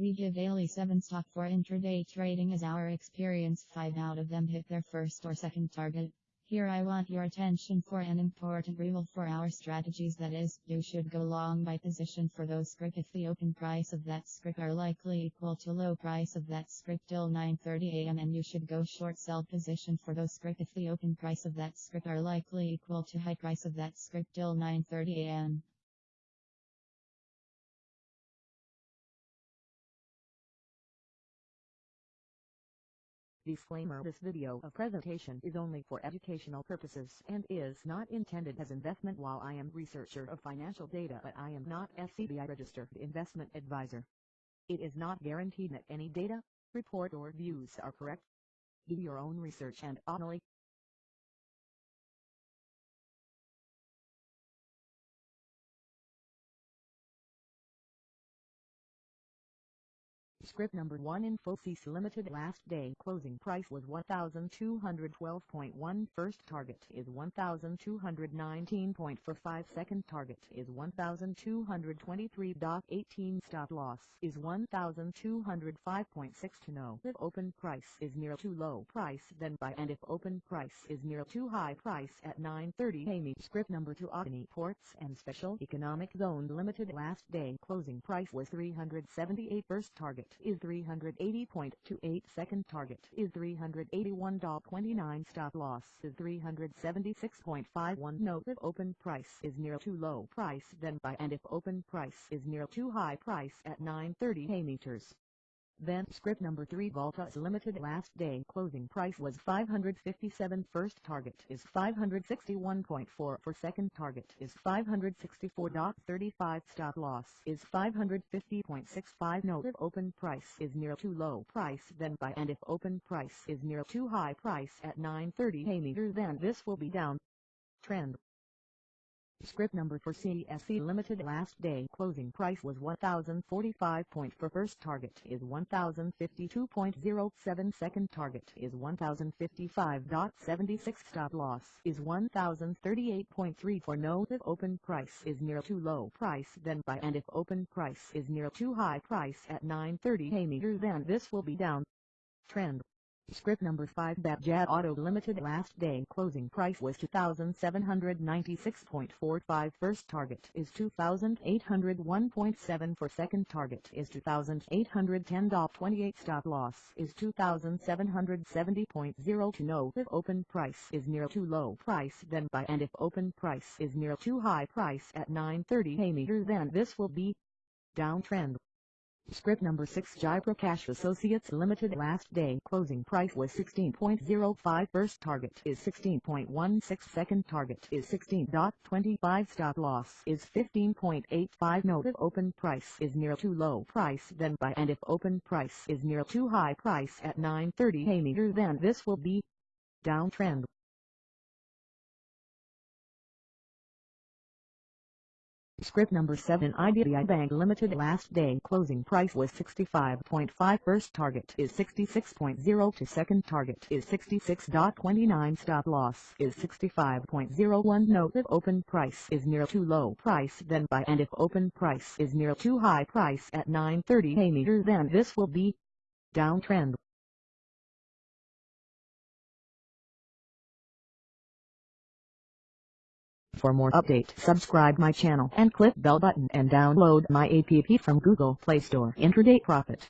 We give daily 7 stock for intraday trading as our experience. 5 out of them hit their first or second target. Here I want your attention for an important rule for our strategies. That is, you should go long by position for those script if the open price of that script are likely equal to low price of that script till 9.30 am and you should go short sell position for those script if the open price of that script are likely equal to high price of that script till 9.30 Disclaimer This video of presentation is only for educational purposes and is not intended as investment while I am researcher of financial data but I am not SEBI registered investment advisor. It is not guaranteed that any data, report or views are correct. Do your own research and only Script number 1 Infosys Limited last day. Closing price was 1212.1 first target is 1219.45 second target is 1223.18 stop loss is 1205.6 to know. If open price is near too low price then buy. And if open price is near too high price at 9.30 am script number 2 Adani Ports and Special Economic Zone Limited last day. Closing price was 378 first target is 380.28 second target is 381.29 stop loss is 376.51 note if open price is near too low price then buy and if open price is near too high price at 930 a meters then script number 3 Voltas Limited last day closing price was 557 first target is 561.4 for second target is 564.35 stop loss is 550.65 note if open price is near too low price then buy and if open price is near too high price at 930 a meter then this will be down. Trend Script number for CSC Limited last day closing price was 1045 for first target is 1052.07 second target is 1055.76 stop loss is 1038.3 for no if open price is near too low price then buy and if open price is near too high price at 930 a meter then this will be down. Trend Script number 5 Bajaj Auto Limited last day closing price was 2796.45 first target is 2801.7 for second target is 2810.28 stop loss is 2770.0 to know if open price is near too low price then buy and if open price is near too high price at 930 a meter then this will be downtrend Script number 6 Jaiprakash Associates Limited last day closing price was 16.05 first target is 16.16 second target is 16.25 stop loss is 15.85 note if open price is near too low price then buy and if open price is near too high price at 9.30 a meter then this will be downtrend. Script number 7 IDBI Bank Limited last day closing price was 65.5 first target is 66.0 to second target is 66.29 stop loss is 65.01 note if open price is near too low price then buy and if open price is near too high price at 9.30 a meter then this will be downtrend. For more update, subscribe my channel and click bell button and download my app from Google Play Store. Intraday Profit.